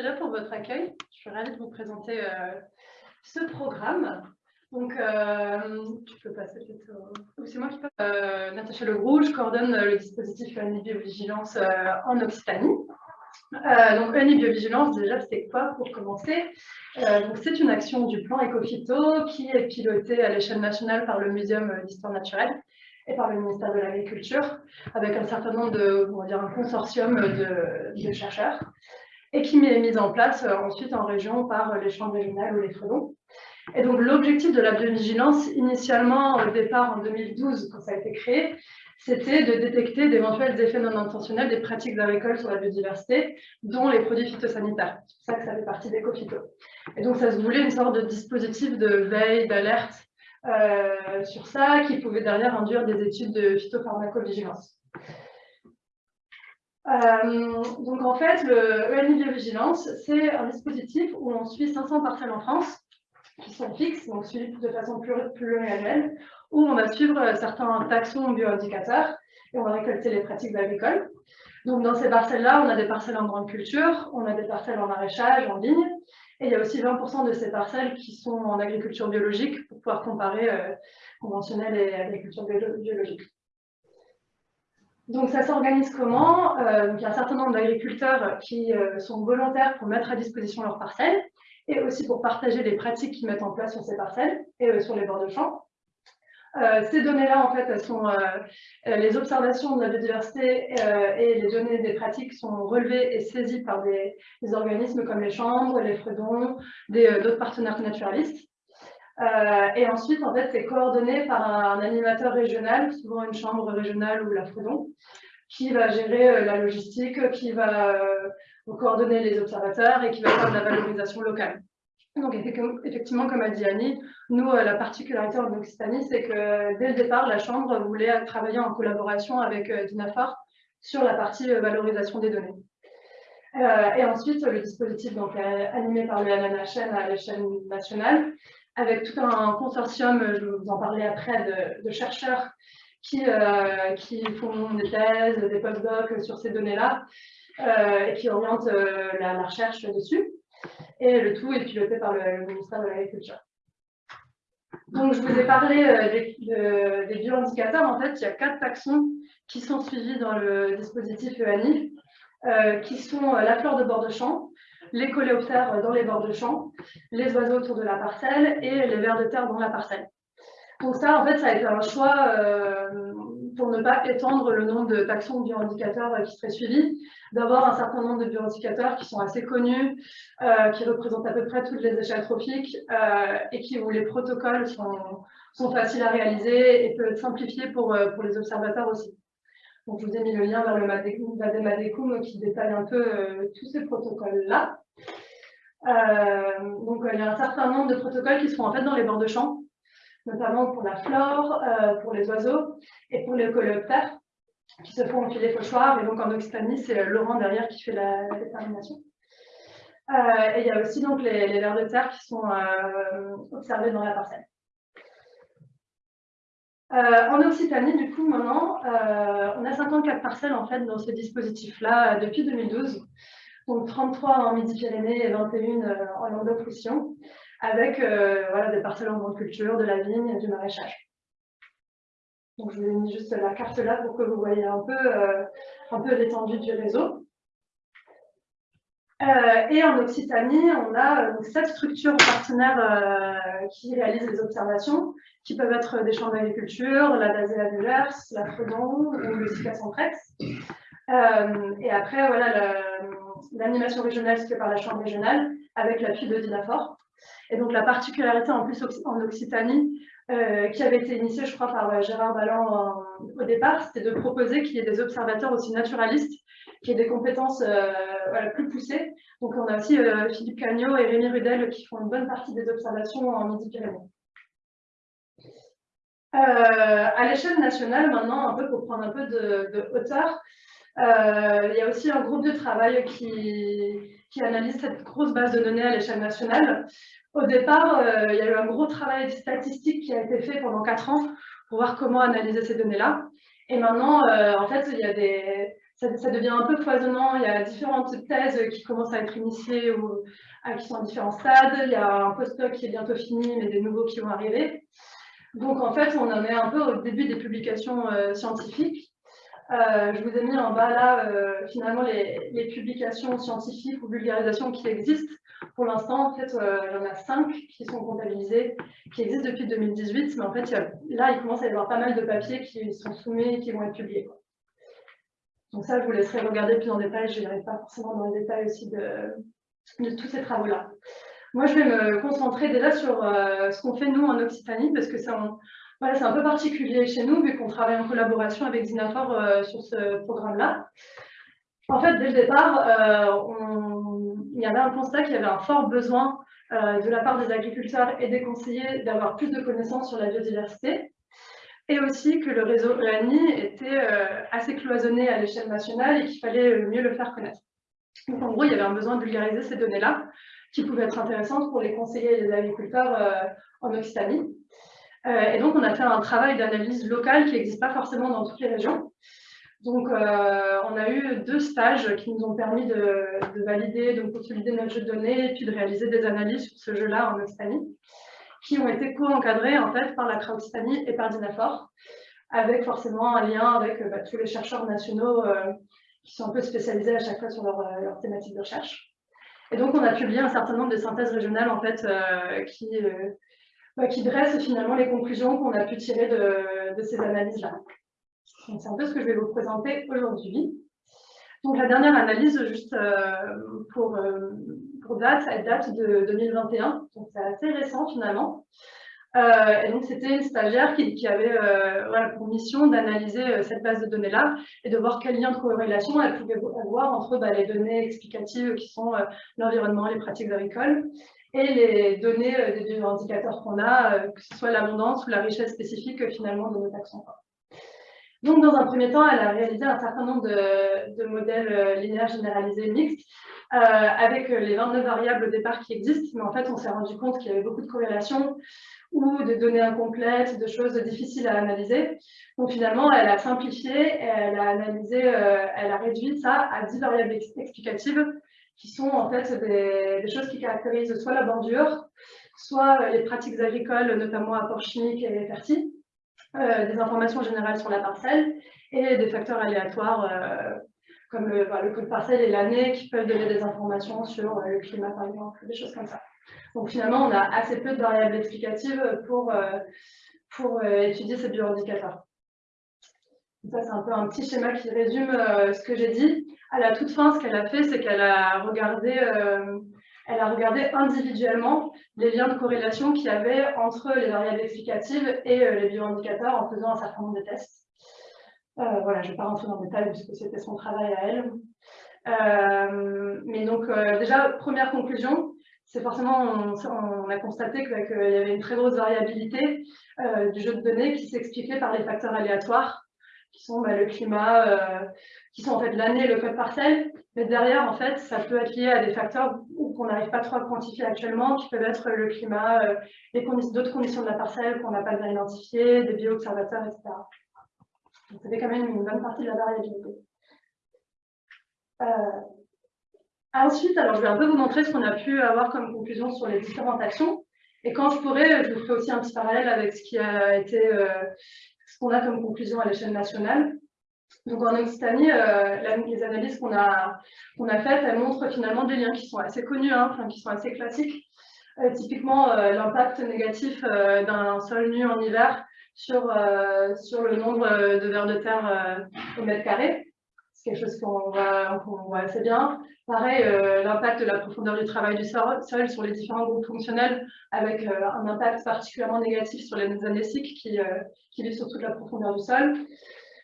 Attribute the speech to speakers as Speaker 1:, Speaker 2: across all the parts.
Speaker 1: déjà pour votre accueil. Je suis ravie de vous présenter euh, ce programme. Donc, euh, tu peux passer C'est moi qui passe. Euh, Natacha Legroux, je coordonne le dispositif ENI Biovigilance en Occitanie. donc, ENI Biovigilance, déjà, c'est quoi pour commencer? C'est une action du plan Ecofito qui est pilotée à l'échelle nationale par le Muséum d'Histoire naturelle et par le ministère de l'Agriculture, avec un certain nombre de, on va dire, un consortium de, chercheurs, et qui est mise en place euh, ensuite en région par les chambres régionales ou les fredons. Et donc l'objectif de la biovigilance, initialement au départ en 2012, quand ça a été créé, c'était de détecter d'éventuels effets non intentionnels des pratiques agricoles sur la biodiversité, dont les produits phytosanitaires. C'est pour ça que ça fait partie d'EcoPhyto. Et donc ça se voulait une sorte de dispositif de veille, d'alerte euh, sur ça, qui pouvait derrière induire des études de phytopharmacovigilance. Euh, donc en fait, le ENI Biovigilance, c'est un dispositif où on suit 500 parcelles en France, qui sont fixes, donc suivies de façon réelle, où on va suivre certains taxons bioindicateurs et on va récolter les pratiques agricoles. Donc dans ces parcelles-là, on a des parcelles en grande culture, on a des parcelles en maraîchage, en vigne, et il y a aussi 20% de ces parcelles qui sont en agriculture biologique pour pouvoir comparer euh, conventionnelle et agriculture biologique. Donc ça s'organise comment? Euh, Il y a un certain nombre d'agriculteurs qui euh, sont volontaires pour mettre à disposition leurs parcelles et aussi pour partager les pratiques qu'ils mettent en place sur ces parcelles et sur les bords de champs. Euh, ces données-là, en fait, sont euh, euh, les observations de la biodiversité et les données des pratiques sont relevées et saisies par des, organismes comme les chambres, les fredons, d'autres partenaires naturalistes. Et ensuite, en fait, c'est coordonné par un, animateur régional, souvent une chambre régionale ou la fredon, qui va gérer la logistique, qui va coordonner les observateurs et qui va faire de la valorisation locale. Donc effectivement, comme a dit Annie, nous, euh, la particularité en Occitanie, c'est que dès le départ, la Chambre voulait travailler en collaboration avec euh, DINAFOR sur la partie euh, valorisation des données. et ensuite, le dispositif donc, animé par le NNHN à l'échelle nationale, avec tout un consortium, je vais vous en parler après, de, chercheurs qui, qui font des thèses, des postdocs sur ces données-là, et qui orientent la recherche dessus et le tout est piloté par le, ministère de l'Agriculture. Donc, je vous ai parlé euh, des, bioindicateurs. En fait, il y a quatre taxons qui sont suivis dans le dispositif EANI, euh, qui sont euh, la flore de bord de champ, les coléoptères dans les bords de champ, les oiseaux autour de la parcelle et les vers de terre dans la parcelle. Donc ça, en fait, ça a été un choix pour ne pas étendre le nombre de taxons bioindicateurs qui seraient suivis, d'avoir un certain nombre de bioindicateurs qui sont assez connus, euh, qui représentent à peu près toutes les échelles trophiques euh, et qui, où les protocoles sont, faciles à réaliser et peuvent être simplifiés pour, euh, pour les observateurs aussi. Donc, je vous ai mis le lien vers le Madecum qui détaille un peu tous ces protocoles-là. donc, il y a un certain nombre de protocoles qui sont en fait dans les bords de champ, notamment pour la flore, pour les oiseaux et pour les coléoptères qui se font enfiler fauchoirs. Et donc en Occitanie, c'est Laurent derrière qui fait la, détermination. Euh, et il y a aussi donc les, vers de terre qui sont euh, observés dans la parcelle. Euh, en Occitanie, du coup, maintenant, on a 54 parcelles en fait dans ce dispositif-là depuis 2012. Donc 33 en Midi-Pyrénées et 21 en Languedoc-Roussillon, avec voilà, des parcelles en grande culture, de la vigne et du maraîchage. Donc, je vous ai mis juste la carte là pour que vous voyez un peu, euh, un peu l'étendue du réseau. Euh, et en Occitanie, on a euh, sept structures partenaires qui réalisent les observations, qui peuvent être des chambres d'agriculture, la Dazéa Bullers, la Fredon ou le SICA Centrex. et après, voilà, l'animation régionale se par la chambre régionale avec l'appui de Dinafor. Et donc la particularité en plus en Occitanie, euh, qui avait été initié, je crois, par euh, Gérard Balland au départ, c'était de proposer qu'il y ait des observateurs aussi naturalistes, qui aient des compétences euh, plus poussées. Donc, on a aussi Philippe Cagnot et Rémi Rudel qui font une bonne partie des observations en Midi-Pyrénées. à l'échelle nationale, maintenant, un peu pour prendre un peu de, hauteur, il y a aussi un groupe de travail qui, qui analyse cette grosse base de données à l'échelle nationale. Au départ, euh, il y a eu un gros travail statistique qui a été fait pendant quatre ans pour voir comment analyser ces données-là. Et maintenant, euh, en fait, il y a des... ça, devient un peu foisonnant. Il y a différentes thèses qui commencent à être initiées ou qui sont à différents stades. Il y a un post-doc qui est bientôt fini, mais des nouveaux qui vont arriver. Donc en fait, on en est un peu au début des publications euh, scientifiques. Euh, je vous ai mis en bas là, euh, finalement, les, publications scientifiques ou vulgarisations qui existent. Pour l'instant, en fait, il y en a cinq qui sont comptabilisées, qui existent depuis 2018, mais en fait, là, il commence à y avoir pas mal de papiers qui sont soumis et qui vont être publiés. Donc ça, je vous laisserai regarder plus en détail. Je n'irai pas forcément dans les détails aussi de, tous ces travaux-là. Moi, je vais me concentrer déjà sur euh, ce qu'on fait nous en Occitanie, parce que c'est un, un peu particulier chez nous, vu qu'on travaille en collaboration avec Zinafor euh, sur ce programme-là. En fait, dès le départ, euh, il y avait un constat qu'il y avait un fort besoin de la part des agriculteurs et des conseillers d'avoir plus de connaissances sur la biodiversité, et aussi que le réseau EANI était assez cloisonné à l'échelle nationale et qu'il fallait mieux le faire connaître. Donc en gros, il y avait un besoin de vulgariser ces données-là, qui pouvaient être intéressantes pour les conseillers et les agriculteurs euh, en Occitanie. Euh, et donc, on a fait un travail d'analyse locale qui n'existe pas forcément dans toutes les régions. Donc, euh, on a eu deux stages qui nous ont permis de, valider, de consolider notre jeu de données et puis de réaliser des analyses sur ce jeu-là en Occitanie, qui ont été co-encadrés en fait par la CRA Occitanie et par Dinafor, avec forcément un lien avec bah, tous les chercheurs nationaux qui sont un peu spécialisés à chaque fois sur leur, leur thématique de recherche. Et donc, on a publié un certain nombre de synthèses régionales en fait, euh, qui, euh, bah, qui dressent finalement les conclusions qu'on a pu tirer de, ces analyses-là. C'est un peu ce que je vais vous présenter aujourd'hui. Donc, la dernière analyse, juste euh, pour, date, elle date de 2021, donc c'est assez récent finalement. Euh, et donc, c'était une stagiaire qui, avait euh, pour mission d'analyser euh, cette base de données-là et de voir quel lien de corrélation elle pouvait avoir entre bah, les données explicatives qui sont l'environnement, les pratiques agricoles, et les données des indicateurs qu'on a, que ce soit l'abondance ou la richesse spécifique finalement de nos taxons. Donc, dans un premier temps, elle a réalisé un certain nombre de, modèles linéaires généralisés mixtes euh, avec les 29 variables au départ qui existent, mais en fait, on s'est rendu compte qu'il y avait beaucoup de corrélations ou de données incomplètes, de choses difficiles à analyser. Donc finalement, elle a simplifié, elle a analysé, euh, elle a réduit ça à 10 variables explicatives qui sont en fait des, choses qui caractérisent soit la bordure, soit les pratiques agricoles, notamment apports chimiques et fertiles, euh, des informations générales sur la parcelle et des facteurs aléatoires euh, comme le, bah, le code parcelle et l'année qui peuvent donner des informations sur euh, le climat par exemple, des choses comme ça. Donc finalement, on a assez peu de variables explicatives pour, euh, pour euh, étudier ces bioindicateurs. Ça, c'est un peu un petit schéma qui résume ce que j'ai dit. À la toute fin, ce qu'elle a fait, c'est qu'elle a regardé elle a regardé individuellement les liens de corrélation qu'il y avait entre les variables explicatives et les bioindicateurs en faisant un certain nombre de tests. Euh, voilà, je ne vais pas rentrer dans le détail puisque c'était son travail à elle. Euh, mais donc, euh, déjà, première conclusion, c'est forcément, on, a constaté qu'il y avait une très grosse variabilité du jeu de données qui s'expliquait par les facteurs aléatoires, qui sont bah, le climat, qui sont en fait l'année et le code parcelle. Mais derrière, en fait, ça peut être lié à des facteurs qu'on n'arrive pas trop à quantifier actuellement, qui peuvent être le climat, d'autres conditions de la parcelle qu'on n'a pas bien identifiées, des bio-observateurs, etc. Donc, ça fait quand même une bonne partie de la variabilité. Euh, ensuite, alors je vais un peu vous montrer ce qu'on a pu avoir comme conclusion sur les différentes actions. Et quand je pourrai, je vous ferai aussi un petit parallèle avec ce a euh, ce qu'on a comme conclusion à l'échelle nationale. Donc en Occitanie, euh, les analyses qu'on a, a faites, elles montrent finalement des liens qui sont assez connus, hein, qui sont assez classiques. typiquement, l'impact négatif d'un sol nu en hiver sur, euh, sur le nombre de vers de terre euh, au mètre carré. C'est quelque chose qu'on voit, voit, assez bien. Pareil, euh, l'impact de la profondeur du travail du sol, sur les différents groupes fonctionnels, avec un impact particulièrement négatif sur les anéciques qui, qui vivent sur toute la profondeur du sol.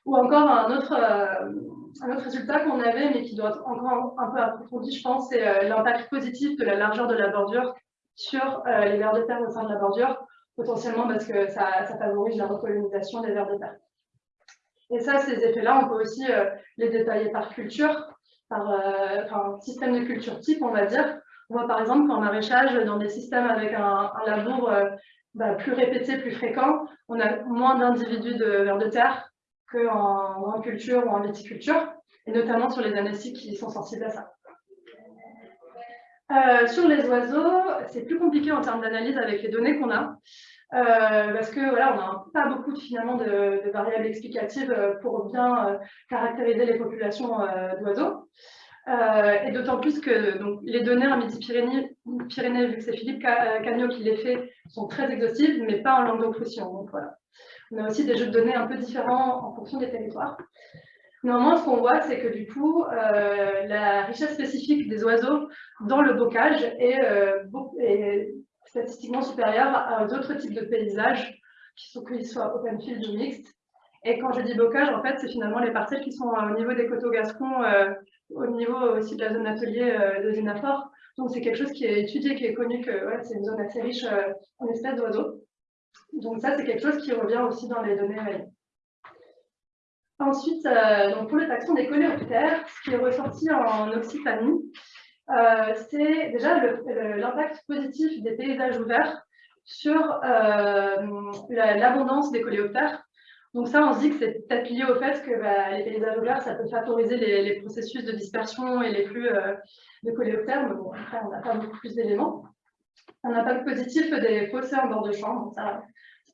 Speaker 1: Ou encore un autre, un autre résultat qu'on avait, mais qui doit être encore un peu approfondi, je pense, c'est l'impact positif de la largeur de la bordure sur les vers de terre au sein de la bordure, potentiellement parce que ça, favorise la recolonisation des vers de terre. Et ça, ces effets-là, on peut aussi euh, les détailler par culture, par euh, système de culture type, on va dire. On voit par exemple qu'en maraîchage, dans des systèmes avec un, labour euh, bah, plus répété, plus fréquent, on a moins d'individus de vers de terre qu'en culture ou en viticulture. et notamment sur les années qui sont sensibles à ça. Euh, sur les oiseaux, c'est plus compliqué en termes d'analyse avec les données qu'on a, euh, parce que voilà, on n'a pas beaucoup de, finalement de, variables explicatives euh, pour bien caractériser les populations d'oiseaux. Et d'autant plus que donc, les données en Midi-Pyrénées, Pyrénées, vu que c'est Philippe Cagnot qui les fait, sont très exhaustives, mais pas en Languedoc-Roussillon. Donc voilà. On a aussi des jeux de données un peu différents en fonction des territoires. Néanmoins, ce qu'on voit, c'est que du coup, euh, la richesse spécifique des oiseaux dans le bocage est, euh, statistiquement supérieure à d'autres types de paysages, qu'ils soient open field ou mixtes. Et quand je dis bocage, en fait, c'est finalement les parcelles qui sont au niveau des coteaux gascons, euh, au niveau aussi de la zone atelier de Zénaphore. Donc c'est quelque chose qui est étudié, qui est connu que c'est une zone assez riche en espèces d'oiseaux. Donc ça, c'est quelque chose qui revient aussi dans les données Ensuite, euh, donc pour le taxon des coléoptères, ce qui est ressorti en Occitanie, euh, c'est déjà l'impact positif des paysages ouverts sur euh, l'abondance des coléoptères. Donc ça, on se dit que c'est peut-être lié au fait que bah, les paysages ça peut favoriser les, processus de dispersion et les flux de coléoptères, mais bon, après, on n'a pas beaucoup plus d'éléments. Un impact positif des fossés en bord de champ, ça,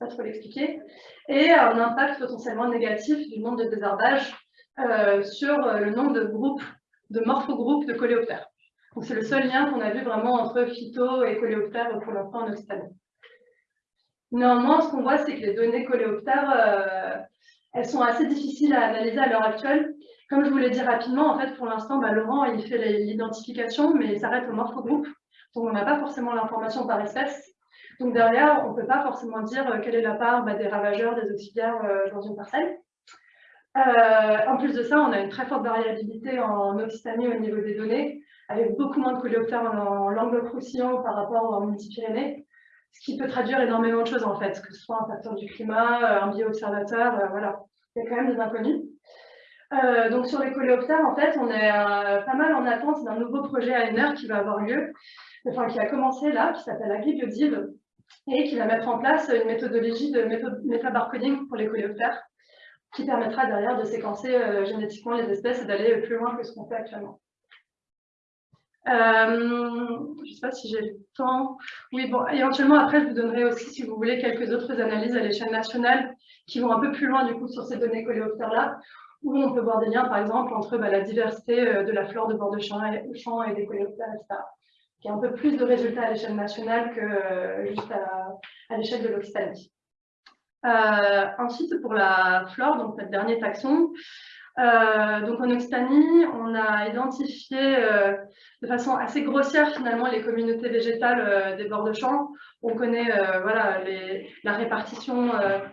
Speaker 1: pas trop l'expliquer, et un impact potentiellement négatif du nombre de désherbages euh, sur le nombre de groupes, de morphogroupes de coléoptères. Donc c'est le seul lien qu'on a vu vraiment entre phyto et coléoptères pour l'instant en Occitanie. Néanmoins, ce qu'on voit, c'est que les données coléoptères, euh, elles sont assez difficiles à analyser à l'heure actuelle. Comme je vous l'ai dit rapidement, en fait, pour l'instant, bah, Laurent, il fait l'identification, mais il s'arrête au morphogroupe. Donc, on n'a pas forcément l'information par espèce. Donc derrière, on ne peut pas forcément dire euh, quelle est la part bah, des ravageurs, des auxiliaires euh, dans une parcelle. En plus de ça, on a une très forte variabilité en Occitanie au niveau des données, avec beaucoup moins de coléoptères en, Languedoc-Roussillon par rapport aux Midi-Pyrénées, ce qui peut traduire énormément de choses en fait, que ce soit un facteur du climat, un bio-observateur, voilà. Il y a quand même des inconnus. donc sur les coléoptères, en fait, on est pas mal en attente d'un nouveau projet ANR qui va avoir lieu, enfin qui a commencé là, qui s'appelle AgriBiodive, et qui va mettre en place une méthodologie de métabarcoding pour les coléoptères qui permettra derrière de séquencer euh, génétiquement les espèces et d'aller plus loin que ce qu'on fait actuellement. Euh, je ne sais pas si j'ai le temps. Oui, bon, éventuellement, après, je vous donnerai aussi, si vous voulez, quelques autres analyses à l'échelle nationale qui vont un peu plus loin, du coup, sur ces données coléoptères-là, où on peut voir des liens, par exemple, entre bah, la diversité euh, de la flore de bord de champ et, des coléoptères, etc qui a un peu plus de résultats à l'échelle nationale que euh, juste à, l'échelle de l'Occitanie. Euh, ensuite, pour la flore, donc notre dernier taxon, euh, donc en Occitanie, on a identifié de façon assez grossière finalement les communautés végétales des bords de champs. On connaît voilà, la répartition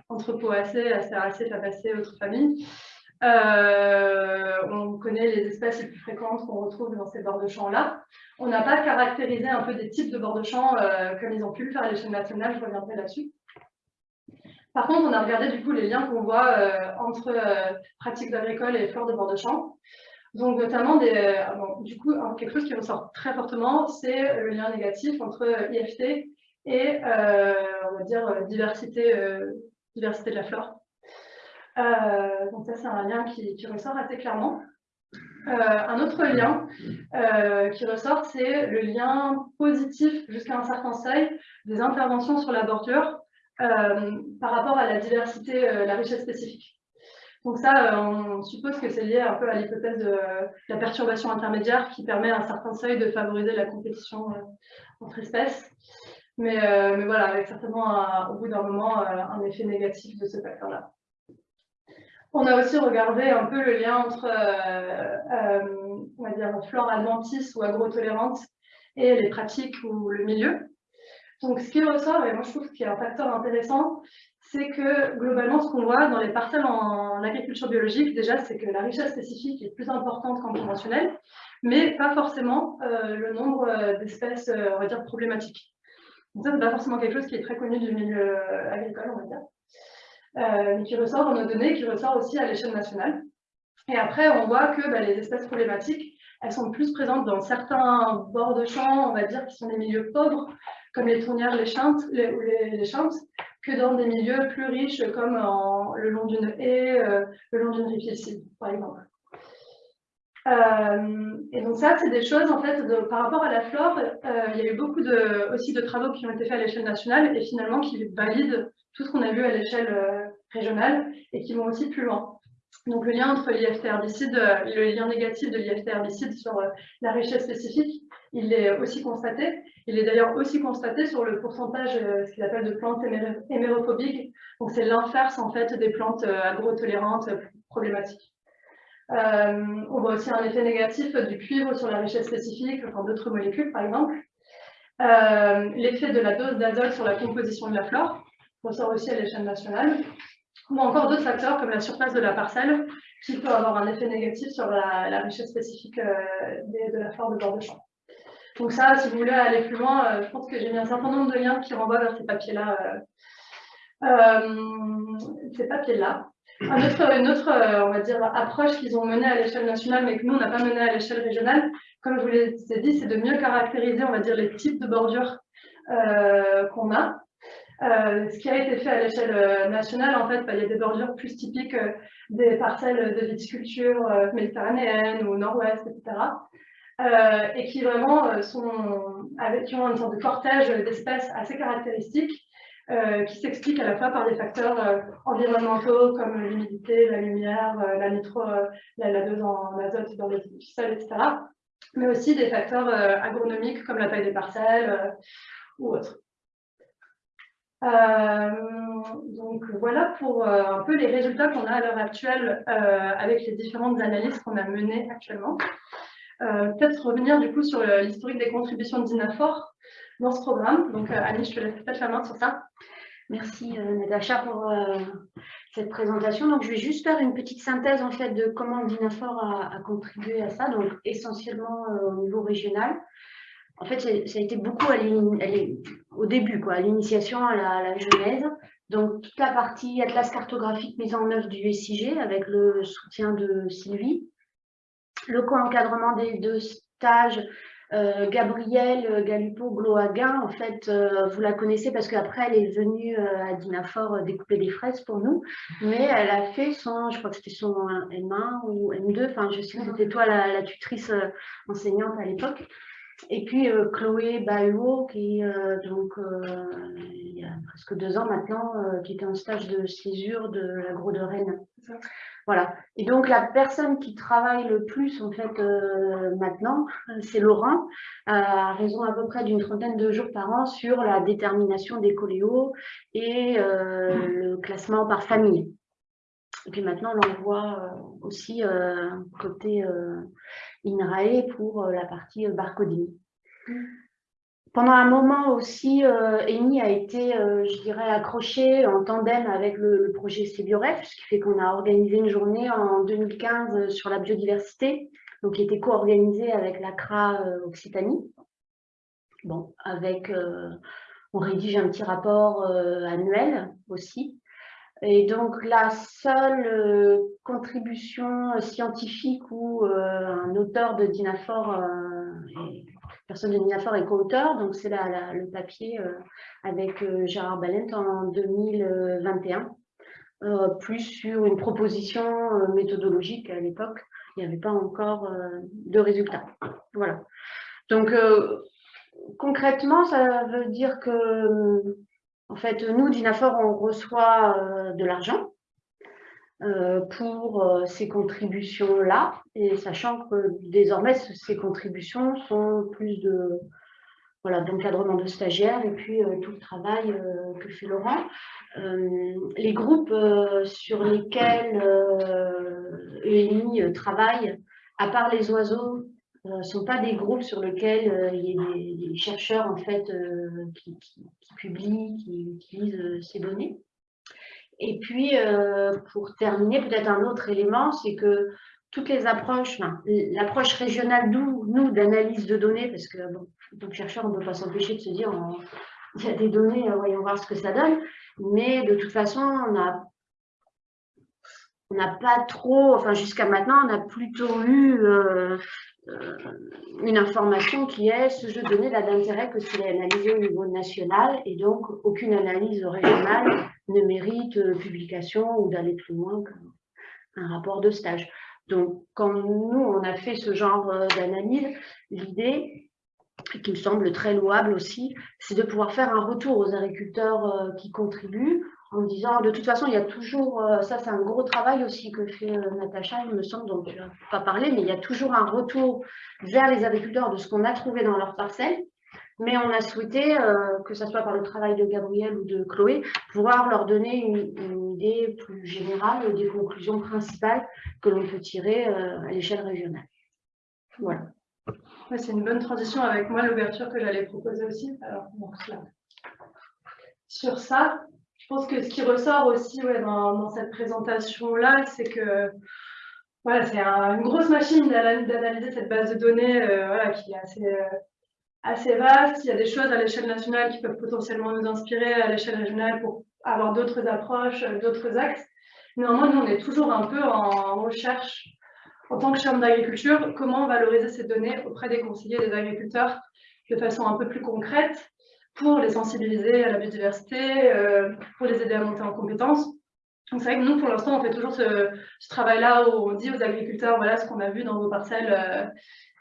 Speaker 1: entre poacées, acéracées, fabacées, autres familles. on connaît les espèces les plus fréquentes qu'on retrouve dans ces bords de champs-là. On n'a pas caractérisé un peu des types de bords de champ euh, comme ils ont pu le faire à l'échelle nationale, je reviendrai là-dessus. Par contre, on a regardé du coup les liens qu'on voit euh, entre euh, pratiques agricoles et flore de bord de champ. Donc notamment, des, du coup, quelque chose qui ressort très fortement, c'est le lien négatif entre IFT et, diversité, de la flore. donc ça, c'est un lien qui ressort assez clairement. Euh, un autre lien euh, qui ressort, c'est le lien positif jusqu'à un certain seuil des interventions sur la bordure euh, par rapport à la diversité, la richesse spécifique. Donc ça, on suppose que c'est lié un peu à l'hypothèse de la perturbation intermédiaire qui permet à un certain seuil de favoriser la compétition entre espèces. Mais, voilà, avec certainement au bout d'un moment un effet négatif de ce facteur-là. On a aussi regardé un peu le lien entre, euh, euh, on va dire, flore adventice ou agro-tolérante et les pratiques ou le milieu. Donc, ce qui ressort, et moi je trouve qu'il y a un facteur intéressant, c'est que globalement, ce qu'on voit dans les parcelles en, agriculture biologique, déjà, c'est que la richesse spécifique est plus importante qu'en conventionnel, mais pas forcément euh, le nombre d'espèces, on va dire, problématiques. Donc ça, c'est pas forcément quelque chose qui est très connu du milieu agricole, on va dire. Euh, qui ressort dans nos données, qui ressort aussi à l'échelle nationale. Et après, on voit que bah, les espèces problématiques, elles sont plus présentes dans certains bords de champs, on va dire, qui sont des milieux pauvres, comme les tournières, les chantes, les, ou les, chantes, que dans des milieux plus riches, comme le long d'une haie, euh, le long d'une rivière par exemple. Euh, et donc ça, c'est des choses, en fait, par rapport à la flore, euh, il y a eu beaucoup de, aussi de travaux qui ont été faits à l'échelle nationale et finalement qui valident tout ce qu'on a vu à l'échelle régionale et qui vont aussi plus loin. Donc le lien entre l'IFT herbicide, le lien négatif de l'IFT herbicide sur la richesse spécifique, il est aussi constaté. Il est d'ailleurs aussi constaté sur le pourcentage, ce qu'il appelle de plantes hémérophobiques. Donc c'est l'inverse en fait des plantes agrotolérantes problématiques. Euh, on voit aussi un effet négatif du cuivre sur la richesse spécifique, enfin d'autres molécules par exemple. Euh, l'effet de la dose d'azote sur la composition de la flore, ressort aussi à l'échelle nationale. Ou encore d'autres facteurs comme la surface de la parcelle, qui peut avoir un effet négatif sur la, richesse spécifique euh, de la flore de bord de champ. Donc ça, si vous voulez aller plus loin, je pense que j'ai mis un certain nombre de liens qui renvoient vers ces papiers-là. ces papiers-là une autre, euh, on va dire, approche qu'ils ont menée à l'échelle nationale, mais que nous, on n'a pas menée à l'échelle régionale, comme je vous l'ai dit, c'est de mieux caractériser, on va dire, les types de bordures euh, qu'on a. Euh, ce qui a été fait à l'échelle nationale, en fait, bah, il y a des bordures plus typiques des parcelles de viticulture méditerranéenne ou nord-ouest, etc. et qui vraiment qui ont une sorte de cortège d'espèces assez caractéristiques euh, qui s'explique à la fois par des facteurs euh, environnementaux comme l'humidité, la lumière, euh, la, nitro, la, dose en azote dans les sols, etc. Mais aussi des facteurs agronomiques comme la taille des parcelles ou autres. donc voilà pour un peu les résultats qu'on a à l'heure actuelle avec les différentes analyses qu'on a menées actuellement. Peut-être revenir du coup sur l'historique des contributions Dinafor dans ce programme. Donc, euh, Annie, je te laisse peut-être la main sur ça.
Speaker 2: Merci euh, Natacha pour euh, cette présentation. Donc, je vais juste faire une petite synthèse en fait de comment Dinafor a, contribué à ça, donc essentiellement au niveau régional. En fait, ça a été beaucoup au début, quoi, à l'initiation, à, la, genèse. Donc, toute la partie atlas cartographique mise en œuvre du SIG avec le soutien de Sylvie, le co-encadrement des deux stages euh, Gabrielle euh, Galupo-Gloaguin, en fait, euh, vous la connaissez parce qu'après, elle est venue à Dinafort découper des fraises pour nous, mais elle a fait son, je crois que c'était son M1 ou M2, enfin, je sais que c'était toi la, tutrice enseignante à l'époque. Et puis Chloé Bahuo, qui donc il y a presque deux ans maintenant, qui était en stage de césure de l'agro de Rennes. Voilà. Et donc, la personne qui travaille le plus, en fait, euh, maintenant, c'est Laurent, à raison à peu près d'une trentaine de jours par an sur la détermination des coléos et euh, le classement par famille. Et puis maintenant, on l'envoie euh, aussi côté INRAE pour la partie barcoding. Pendant un moment aussi, euh, Amy a été, euh, je dirais, accrochée en tandem avec le, projet CBIOREF, ce qui fait qu'on a organisé une journée en 2015 sur la biodiversité, donc qui était co-organisée avec l'ACRA euh, Occitanie. Bon, avec, on rédige un petit rapport annuel aussi. Et donc, la seule contribution scientifique où un auteur de Dinafor personne est co-auteur, donc c'est le papier euh, avec euh, Gérard Balent en 2021, euh, plus sur une proposition méthodologique à l'époque, il n'y avait pas encore de résultats. Voilà. Donc, concrètement, ça veut dire que, en fait, nous, Dinafor, on reçoit de l'argent pour euh, ces contributions-là, et sachant que désormais, ces contributions sont plus de voilà, d'encadrement de stagiaires et puis euh, tout le travail que fait Laurent. les groupes sur lesquels EMI travaille, à part les oiseaux, ne sont pas des groupes sur lesquels il y a des, chercheurs en fait, qui, qui, publient, qui utilisent ces données. Et puis, euh, pour terminer, peut-être un autre élément, c'est que toutes les approches, l'approche régionale, nous, d'analyse de données, parce que, bon, tant que chercheur, on ne peut pas s'empêcher de se dire, il y a des données, euh, voyons voir ce que ça donne, mais de toute façon, on n'a pas trop, enfin jusqu'à maintenant, on a plutôt eu euh, une information qui est ce jeu de données n'a d'intérêt que s'il est analysé au niveau national et donc aucune analyse régionale ne mérite euh, publication ou d'aller plus loin qu'un rapport de stage. Donc, quand nous, on a fait ce genre d'analyse, l'idée, qui me semble très louable aussi, c'est de pouvoir faire un retour aux agriculteurs qui contribuent en disant, de toute façon, il y a toujours, ça c'est un gros travail aussi que fait Natacha, il me semble, dont tu n'as pas parlé, mais il y a toujours un retour vers les agriculteurs de ce qu'on a trouvé dans leur parcelle. Mais on a souhaité, euh, que ce soit par le travail de Gabriel ou de Chloé, pouvoir leur donner une, idée plus générale des conclusions principales que l'on peut tirer euh, à l'échelle régionale. Voilà.
Speaker 1: c'est une bonne transition avec moi, l'ouverture que j'allais proposer aussi. Sur ça, je pense que ce qui ressort aussi dans, cette présentation-là, c'est que voilà, c'est une grosse machine d'analyser cette base de données euh, voilà, qui est assez assez vaste. Il y a des choses à l'échelle nationale qui peuvent potentiellement nous inspirer à l'échelle régionale pour avoir d'autres approches, d'autres axes. Néanmoins, nous, on est toujours un peu en recherche, en tant que chambre d'agriculture, comment valoriser ces données auprès des conseillers des agriculteurs de façon un peu plus concrète pour les sensibiliser à la biodiversité, euh, pour les aider à monter en compétences. Donc c'est vrai que nous, pour l'instant, on fait toujours ce, travail-là où on dit aux agriculteurs, voilà ce qu'on a vu dans vos parcelles euh,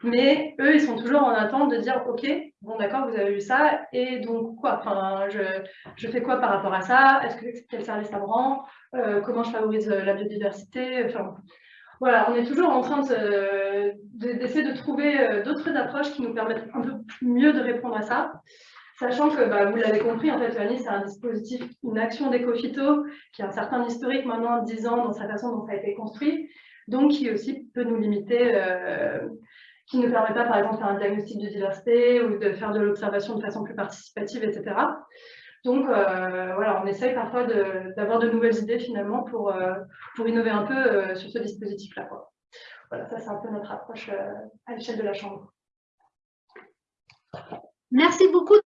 Speaker 1: mais eux, ils sont toujours en attente de dire, OK, bon d'accord, vous avez vu ça, et donc quoi? Enfin, je, je, fais quoi par rapport à ça? Est-ce que quel service ça me rend? Euh, Comment je favorise euh, la biodiversité? Enfin, Voilà, on est toujours en train d'essayer de, de, trouver euh, d'autres approches qui nous permettent un peu mieux de répondre à ça. Sachant que, bah, vous l'avez compris, en fait, Fanny, c'est un dispositif, une action d'éco-phyto qui a un certain historique maintenant, 10 ans, dans sa façon dont ça a été construit, donc qui aussi peut nous limiter euh, qui ne permet pas, par exemple, de faire un diagnostic de diversité ou de faire de l'observation de façon plus participative, etc. Donc, euh, voilà, on essaye parfois d'avoir de, nouvelles idées, finalement, pour, euh, pour innover un peu euh, sur ce dispositif-là. Voilà, ça, c'est un peu notre approche à l'échelle de la Chambre.
Speaker 2: Merci beaucoup.